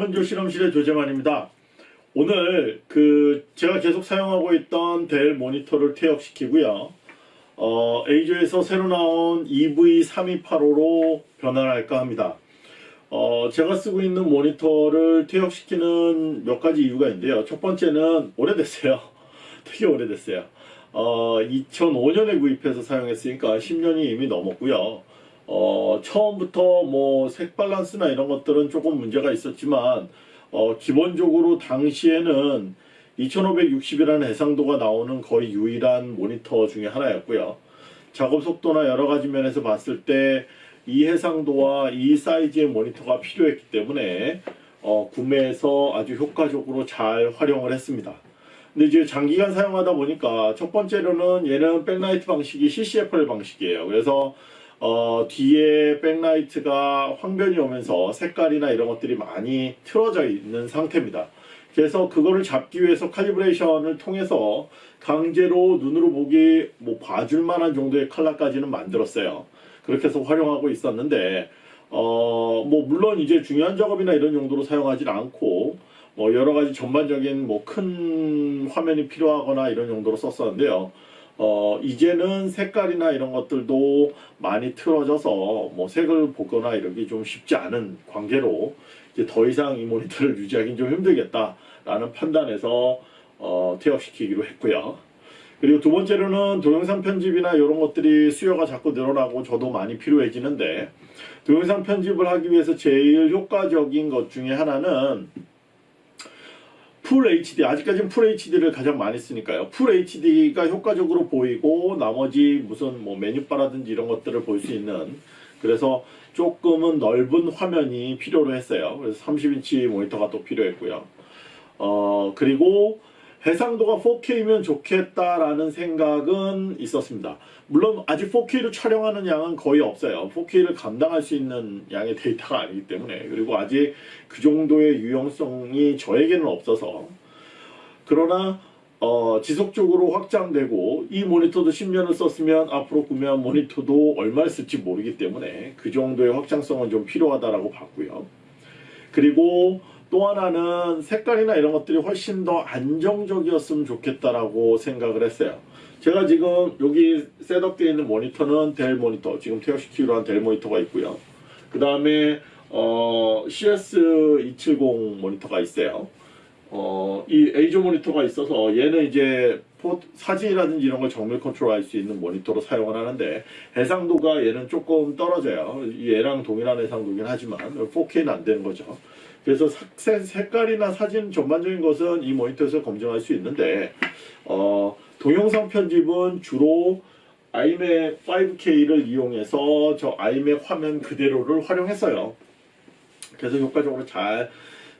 당근조 실험실의 조재만입니다. 오늘 그 제가 계속 사용하고 있던 델 모니터를 퇴역시키고요. 어, A조에서 새로 나온 E EV3285로 변환할까 합니다. 어, 제가 쓰고 있는 모니터를 퇴역시키는 몇 가지 이유가 있는데요. 첫 번째는 오래됐어요. 되게 오래됐어요. 어, 2005년에 구입해서 사용했으니까 10년이 이미 넘었고요. 어, 처음부터 뭐 색 밸런스나 이런 것들은 조금 문제가 있었지만 어, 기본적으로 당시에는 2560이라는 해상도가 나오는 거의 유일한 모니터 중에 하나였고요. 작업 속도나 여러 가지 면에서 봤을 때 이 해상도와 이 사이즈의 모니터가 필요했기 때문에 어, 구매해서 아주 효과적으로 잘 활용을 했습니다. 근데 이제 장기간 사용하다 보니까 첫 번째로는 얘는 백라이트 방식이 CCFL 방식이에요. 그래서 어, 뒤에 백라이트가 황변이 오면서 색깔이나 이런 것들이 많이 틀어져 있는 상태입니다. 그래서 그거를 잡기 위해서 칼리브레이션을 통해서 강제로 눈으로 보기 뭐 봐줄 만한 정도의 컬러까지는 만들었어요. 그렇게 해서 활용하고 있었는데 어, 뭐 물론 이제 중요한 작업이나 이런 용도로 사용하지 않고 뭐 여러 가지 전반적인 뭐 큰 화면이 필요하거나 이런 용도로 썼었는데요. 어, 이제는 색깔이나 이런 것들도 많이 틀어져서 뭐 색을 보거나 이러기 좀 쉽지 않은 관계로 이제 더 이상 이 모니터를 유지하기는 좀 힘들겠다라는 판단에서 어, 퇴역시키기로 했고요. 그리고 두 번째로는 동영상 편집이나 이런 것들이 수요가 자꾸 늘어나고 저도 많이 필요해지는데 동영상 편집을 하기 위해서 제일 효과적인 것 중에 하나는 풀 HD 아직까지는 풀 HD를 가장 많이 쓰니까요. 풀 HD가 효과적으로 보이고 나머지 무슨 뭐 메뉴바라든지 이런 것들을 볼 수 있는 그래서 조금은 넓은 화면이 필요로 했어요. 그래서 30인치 모니터가 또 필요했고요. 어 그리고 해상도가 4K면 좋겠다라는 생각은 있었습니다. 물론 아직 4K로 촬영하는 양은 거의 없어요. 4K를 감당할 수 있는 양의 데이터가 아니기 때문에 그리고 아직 그 정도의 유용성이 저에게는 없어서 그러나 어, 지속적으로 확장되고 이 모니터도 10년을 썼으면 앞으로 구매한 모니터도 얼마를 쓸지 모르기 때문에 그 정도의 확장성은 좀 필요하다라고 봤고요. 그리고 또 하나는 색깔이나 이런 것들이 훨씬 더 안정적이었으면 좋겠다라고 생각을 했어요. 제가 지금 여기 셋업되어 있는 모니터는 델 모니터, 지금 퇴역시키기로 한 델 모니터가 있고요. 그 다음에 어, CS270 모니터가 있어요. 어, 이 A조 모니터가 있어서 얘는 이제 포, 사진이라든지 이런 걸 정밀 컨트롤할 수 있는 모니터로 사용을 하는데 해상도가 얘는 조금 떨어져요. 얘랑 동일한 해상도긴 하지만 4K는 안 되는 거죠. 그래서 색, 색깔이나 사진 전반적인 것은 이 모니터에서 검증할 수 있는데 어, 동영상 편집은 주로 iMac 5K를 이용해서 저 iMac 화면 그대로를 활용했어요. 그래서 효과적으로 잘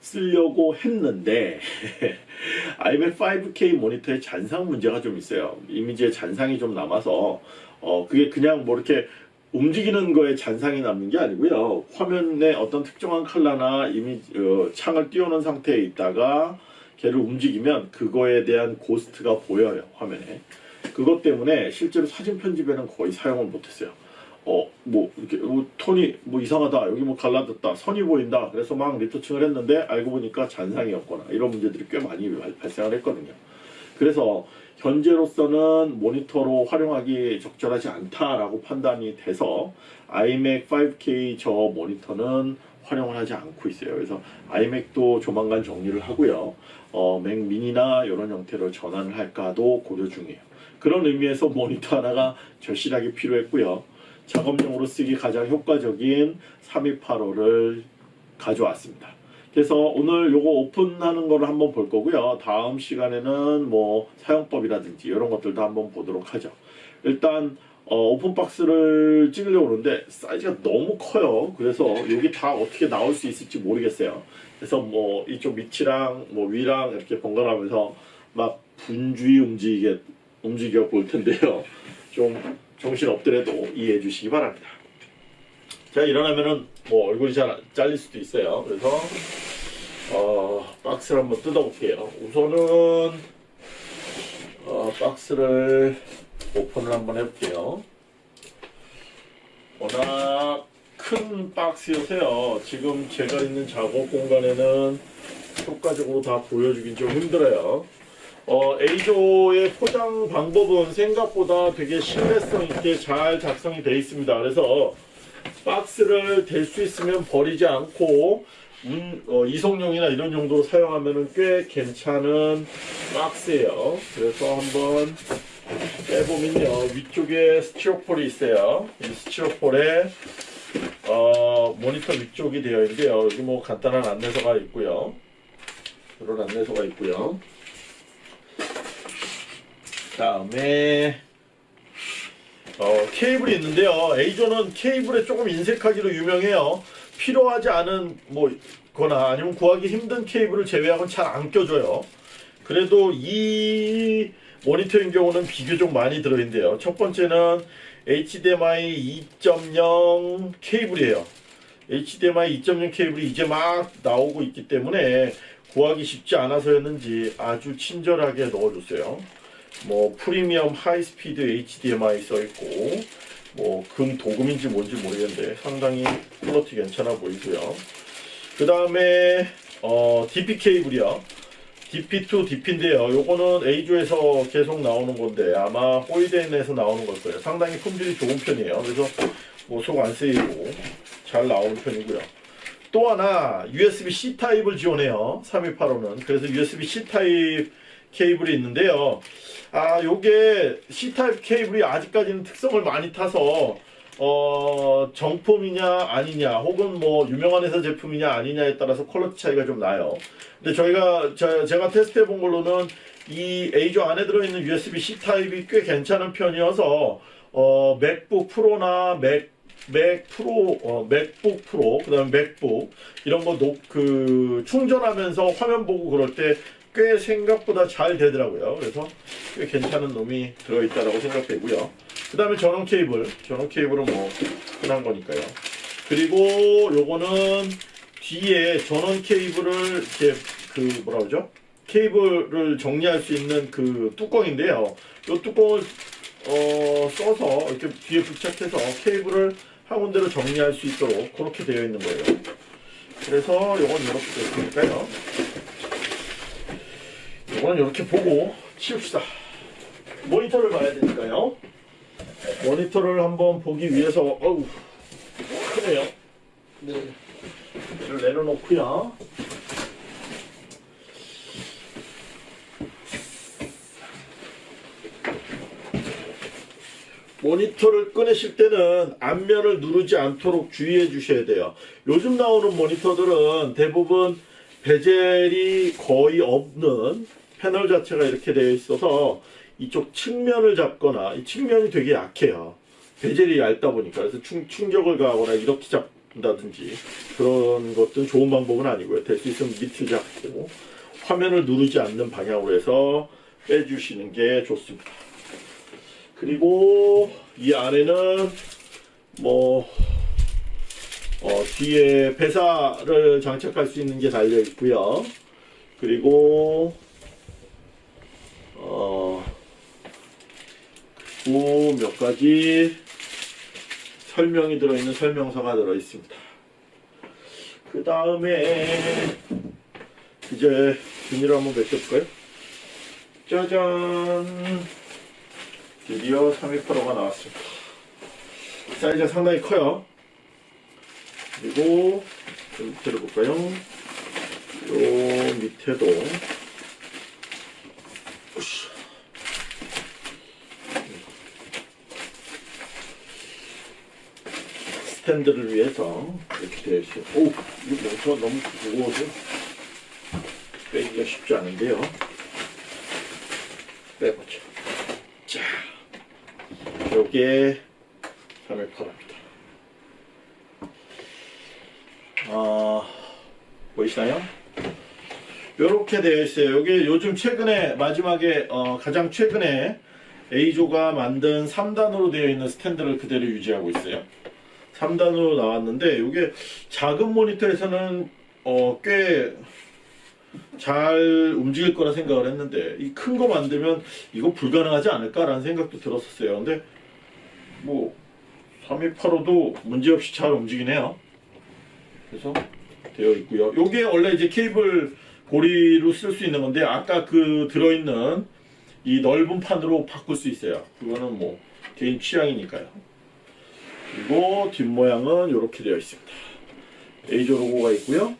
쓰려고 했는데 iMac 5K 모니터에 잔상 문제가 좀 있어요. 이미지에 잔상이 좀 남아서 어 그게 그냥 뭐 이렇게 움직이는 거에 잔상이 남는 게 아니고요. 화면에 어떤 특정한 컬러나 이미지 어, 창을 띄워놓은 상태에 있다가 걔를 움직이면 그거에 대한 고스트가 보여요 화면에. 그것 때문에 실제로 사진 편집에는 거의 사용을 못했어요. 어, 뭐, 이렇게, 어, 톤이 뭐 이상하다. 여기 뭐 갈라졌다. 선이 보인다. 그래서 막 리터칭을 했는데 알고 보니까 잔상이었거나 이런 문제들이 꽤 많이 발- 발생을 했거든요. 그래서 현재로서는 모니터로 활용하기 적절하지 않다라고 판단이 돼서 iMac 5K 저 모니터는 활용을 하지 않고 있어요. 그래서 iMac도 조만간 정리를 하고요. 어, 맥 미니나 이런 형태로 전환을 할까도 고려 중이에요. 그런 의미에서 모니터 하나가 절실하게 필요했고요. 작업용으로 쓰기 가장 효과적인 3285를 가져왔습니다. 그래서 오늘 요거 오픈하는 거를 한번 볼 거고요. 다음 시간에는 뭐 사용법이라든지 이런 것들도 한번 보도록 하죠. 일단 어, 오픈박스를 찍으려고 하는데 사이즈가 너무 커요. 그래서 여기 다 어떻게 나올 수 있을지 모르겠어요. 그래서 뭐 이쪽 밑이랑 뭐 위랑 이렇게 번갈아가면서 막 분주히 움직이게 움직여 볼 텐데요. 좀 정신 없더라도 이해해 주시기 바랍니다. 제가 일어나면은 뭐 얼굴이 잘 잘릴 수도 있어요. 그래서 어, 박스를 한번 뜯어볼게요. 우선은 어, 박스를 오픈을 한번 해볼게요. 워낙 큰 박스여서요. 지금 제가 있는 작업 공간에는 효과적으로 다 보여주긴 좀 힘들어요. 어, A조의 포장 방법은 생각보다 되게 신뢰성 있게 잘 작성이 되어 있습니다. 그래서 박스를 댈수 있으면 버리지 않고 운- 어, 이송용이나 이런 용도로 사용하면 꽤 괜찮은 박스예요. 그래서 한번 빼보면요 위쪽에 스티로폴이 있어요. 이 스티로폴에 어, 모니터 위쪽이 되어 있는데요. 여기 뭐 간단한 안내서가 있고요. 이런 안내서가 있고요. 다음에 어, 케이블이 있는데요. A조는 케이블에 조금 인색하기로 유명해요. 필요하지 않은 뭐 거나 아니면 구하기 힘든 케이블을 제외하고는 잘 안 껴줘요. 그래도 이 모니터인 경우는 비교적 많이 들어있는데요. 첫 번째는 HDMI 2.0 케이블이에요. HDMI 2.0 케이블이 이제 막 나오고 있기 때문에 구하기 쉽지 않아서였는지 아주 친절하게 넣어줬어요. 뭐 프리미엄 하이스피드 HDMI 써있고 뭐 금 도금인지 뭔지 모르겠는데 상당히 퀄러티 괜찮아 보이고요. 그 다음에 어, DP 케이블이요. DP2 DP인데요. 요거는 EIZO에서 계속 나오는 건데 아마 호시덴에서 나오는 걸 거예요. 상당히 품질이 좋은 편이에요. 그래서 뭐 속 안 썩이고 잘 나오는 편이고요. 또 하나 USB-C 타입을 지원해요. 3285는. 그래서 USB-C 타입 케이블이 있는데요. 아, 요게 C 타입 케이블이 아직까지는 특성을 많이 타서 어, 정품이냐 아니냐 혹은 뭐 유명한 회사 제품이냐 아니냐에 따라서 quality 차이가 좀 나요. 근데 저희가 저, 제가 테스트해 본 걸로는 이 A조 안에 들어있는 USB-C 타입이 꽤 괜찮은 편이어서 어, 맥북 프로나 맥 맥 프로, 어, 맥북 프로, 그 다음에 맥북 이런 거 녹, 그 충전하면서 화면 보고 그럴 때 꽤 생각보다 잘 되더라고요. 그래서 꽤 괜찮은 놈이 들어있다라고 생각되고요. 그 다음에 전원 케이블, 전원 케이블은 뭐 흔한 거니까요. 그리고 요거는 뒤에 전원 케이블을 이렇게 그 뭐라 그러죠? 케이블을 정리할 수 있는 그 뚜껑인데요. 이 뚜껑을 어, 써서 이렇게 뒤에 부착해서 케이블을 한 군데로 정리할 수 있도록 그렇게 되어 있는 거예요. 그래서 요건 이렇게 됐으니까요. 요건 이렇게 보고 치웁시다. 모니터를 봐야 되니까요. 모니터를 한번 보기 위해서 어우 크네요. 네. 이를 내려놓고요. 모니터를 꺼내실 때는 앞면을 누르지 않도록 주의해 주셔야 돼요. 요즘 나오는 모니터들은 대부분 베젤이 거의 없는 패널 자체가 이렇게 되어 있어서 이쪽 측면을 잡거나 이 측면이 되게 약해요. 베젤이 얇다 보니까 그래서 충, 충격을 가하거나 이렇게 잡는다든지 그런 것들은 좋은 방법은 아니고요. 될 수 있으면 밑을 잡고 화면을 누르지 않는 방향으로 해서 빼주시는 게 좋습니다. 그리고 이 안에는 뭐 어, 뒤에 배사를 장착할 수 있는 게 달려 있고요. 그리고 어, 그리고 몇 가지 설명이 들어있는 설명서가 들어 있습니다. 그 다음에 이제 비닐을 한번 벗겨볼까요? 짜잔! 드디어 328호가 나왔습니다. 사이즈가 상당히 커요. 그리고 좀 밑에를 볼까요? 요 밑에도 스탠드를 위해서 이렇게 되어 있어요. 오, 이거 멍청한 너무 무거워서 빼기가 쉽지 않은데요. 빼보죠. 자, 요게 318입니다. 아, 보이시나요? 요렇게 되어 있어요. 요게 요즘 최근에 마지막에 어, 가장 최근에 A조가 만든 3단으로 되어 있는 스탠드를 그대로 유지하고 있어요. 3단으로 나왔는데 이게 작은 모니터에서는 어, 꽤 잘 움직일 거라 생각을 했는데 이 큰 거 만들면 이거 불가능하지 않을까라는 생각도 들었었어요. 근데 뭐 3285도 문제없이 잘 움직이네요. 그래서 되어 있고요. 요게 원래 이제 케이블 고리로 쓸 수 있는 건데 아까 그 들어있는 이 넓은 판으로 바꿀 수 있어요. 그거는 뭐 개인 취향이니까요. 그리고 뒷모양은 이렇게 되어 있습니다. 에이저 로고가 있고요.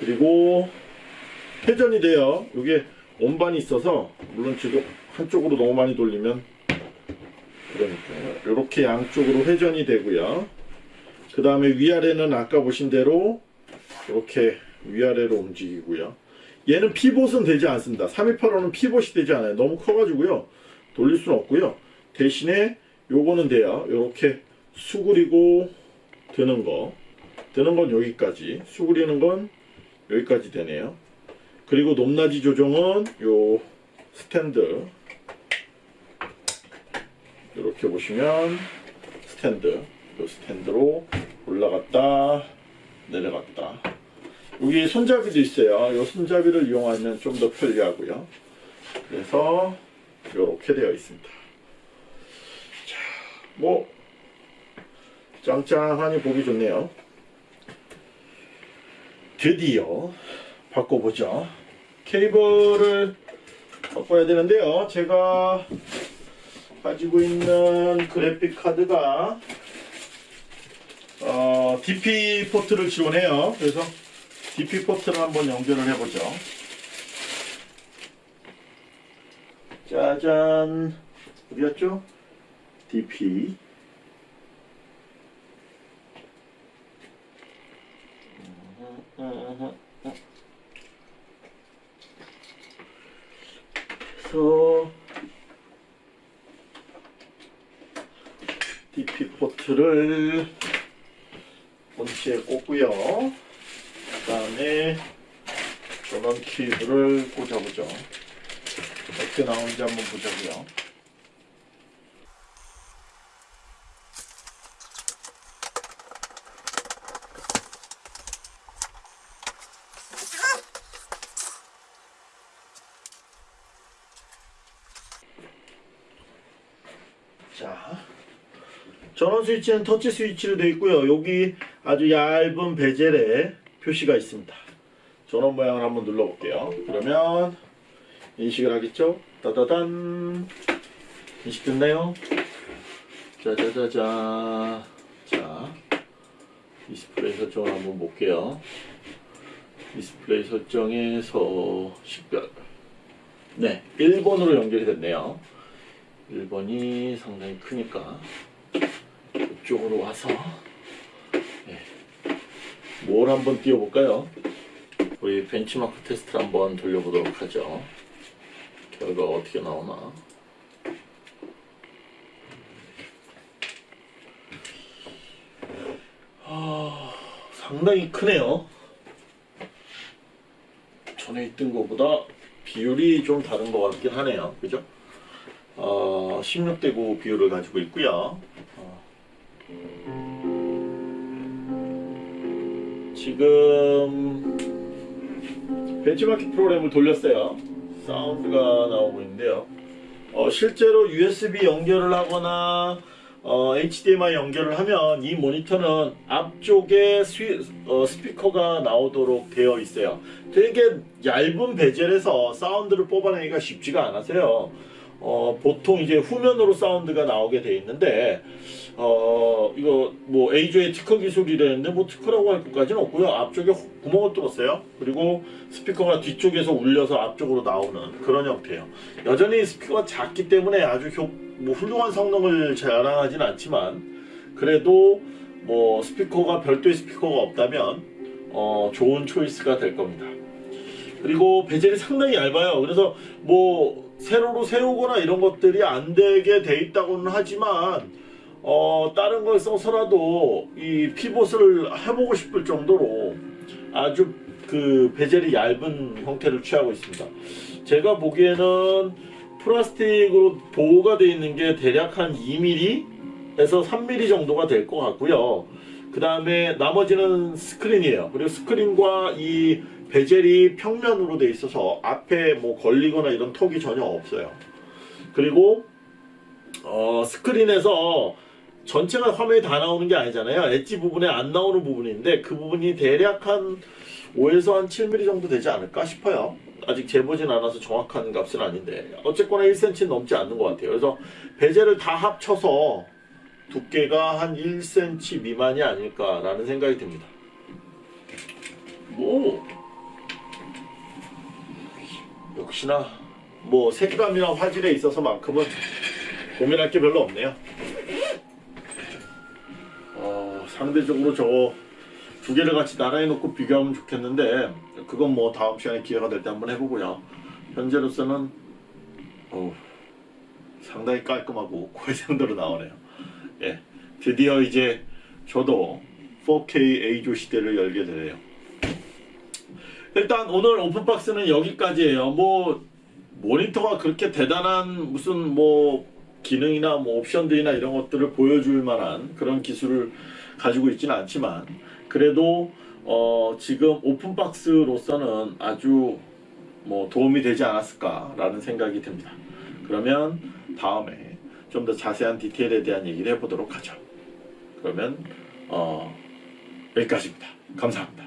그리고 회전이 돼요. 이게 온반이 있어서 물론 지금 한쪽으로 너무 많이 돌리면 그러니까요. 이렇게 양쪽으로 회전이 되고요. 그 다음에 위아래는 아까 보신 대로 이렇게 위아래로 움직이고요. 얘는 피봇은 되지 않습니다. 3285는 피봇이 되지 않아요. 너무 커가지고요. 돌릴 수는 없고요. 대신에 요거는 돼요. 이렇게 수그리고 드는 거. 드는 건 여기까지. 수그리는 건 여기까지 되네요. 그리고 높낮이 조정은 요 스탠드. 이렇게 보시면 스탠드. 요 스탠드로 올라갔다 내려갔다. 여기 손잡이도 있어요. 이 손잡이를 이용하면 좀 더 편리하고요. 그래서 이렇게 되어 있습니다. 자, 뭐 짱짱하니 보기 좋네요. 드디어 바꿔보죠. 케이블을 바꿔야 되는데요. 제가 가지고 있는 그래픽 카드가 어, DP 포트를 지원해요. 그래서 DP 포트를 한번 연결을 해보죠. 짜잔. 어디였죠? DP. 그래서 DP 포트를 본체에 꽂고요. 그 다음에 전원 케이블을 꽂아보죠. 어떻게 나오는지 한번 보자고요. 자, 전원 스위치는 터치 스위치로 되어 있고요. 여기 아주 얇은 베젤에 표시가 있습니다. 전원 모양을 한번 눌러볼게요. 그러면 인식을 하겠죠? 따다단 인식 됐나요? 짜자자자 자 디스플레이 설정을 한번 볼게요. 디스플레이 설정에서 식별 네 1번으로 연결이 됐네요. 1번이 상당히 크니까 이쪽으로 와서 네. 뭘 한번 띄워볼까요? 우리 벤치마크 테스트를 한번 돌려보도록 하죠. 결과가 어떻게 나오나. 아, 상당히 크네요. 전에 있던 것보다 비율이 좀 다른 것 같긴 하네요. 그죠? 어, 16대 9 비율을 가지고 있고요. 어. 지금 벤치마킹 프로그램을 돌렸어요. 사운드가 나오고 있는데요. 어, 실제로 USB 연결을 하거나 어, HDMI 연결을 하면 이 모니터는 앞쪽에 스위, 어, 스피커가 나오도록 되어 있어요. 되게 얇은 베젤에서 사운드를 뽑아내기가 쉽지가 않아서요. 어, 보통 이제 후면으로 사운드가 나오게 돼 있는데 어, 이거 뭐 A조의 특허 기술이라는데 뭐 특허라고 할 것까지는 없고요. 앞쪽에 호- 구멍을 뚫었어요. 그리고 스피커가 뒤쪽에서 울려서 앞쪽으로 나오는 그런 형태예요. 여전히 스피커가 작기 때문에 아주 효, 뭐 훌륭한 성능을 자랑하진 않지만 그래도 뭐 스피커가 별도의 스피커가 없다면 어, 좋은 초이스가 될 겁니다. 그리고 베젤이 상당히 얇아요. 그래서 뭐 세로로 세우거나 이런 것들이 안 되게 돼 있다고는 하지만 어 다른 걸 써서라도 이 피봇을 해보고 싶을 정도로 아주 그 베젤이 얇은 형태를 취하고 있습니다. 제가 보기에는 플라스틱으로 보호가 되어 있는 게 대략 한 2mm에서 3mm 정도가 될 것 같고요. 그 다음에 나머지는 스크린이에요. 그리고 스크린과 이 베젤이 평면으로 돼 있어서 앞에 뭐 걸리거나 이런 턱이 전혀 없어요. 그리고 어, 스크린에서 전체가 화면에 다 나오는 게 아니잖아요. 엣지 부분에 안 나오는 부분인데 그 부분이 대략 한 5에서 한 7mm 정도 되지 않을까 싶어요. 아직 재보진 않아서 정확한 값은 아닌데 어쨌거나 1cm 넘지 않는 것 같아요. 그래서 베젤을 다 합쳐서 두께가 한 1cm 미만이 아닐까라는 생각이 듭니다. 뭐 역시나 뭐 색감이나 화질에 있어서만큼은 고민할 게 별로 없네요. 어, 상대적으로 저거 두 개를 같이 나란히 놓고 비교하면 좋겠는데 그건 뭐 다음 시간에 기회가 될 때 한번 해보고요. 현재로서는 어우, 상당히 깔끔하고 고해상도로 나오네요. 예, 드디어 이제 저도 4K A조 시대를 열게 되네요. 일단 오늘 오픈박스는 여기까지예요. 뭐 모니터가 그렇게 대단한 무슨 뭐 기능이나 뭐 옵션들이나 이런 것들을 보여줄 만한 그런 기술을 가지고 있지는 않지만 그래도 어 지금 오픈박스로서는 아주 뭐 도움이 되지 않았을까라는 생각이 듭니다. 그러면 다음에 좀 더 자세한 디테일에 대한 얘기를 해보도록 하죠. 그러면 어 여기까지입니다. 감사합니다.